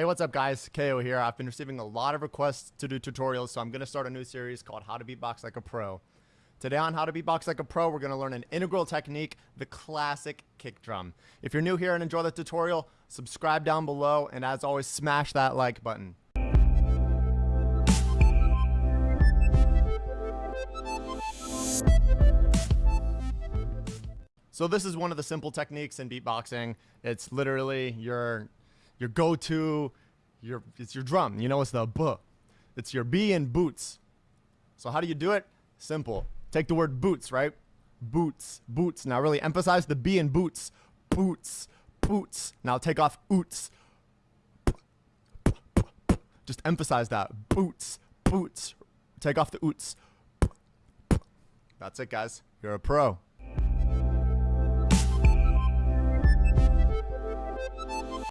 Hey, what's up guys? KO here. I've been receiving a lot of requests to do tutorials, so I'm going to start a new series called How to Beatbox Like a Pro. Today on How to Beatbox Like a Pro, we're going to learn an integral technique, the classic kick drum. If you're new here and enjoy the tutorial, subscribe down below, and as always, smash that like button. So this is one of the simple techniques in beatboxing. It's literally your your go-to, your it's your drum. You know, it's the b. It's your B in boots. So how do you do it? Simple. Take the word boots, right? Boots, boots. Now really emphasize the B in boots. Boots, boots. Now take off oots. Just emphasize that. Boots, boots. Take off the oots. That's it, guys. You're a pro.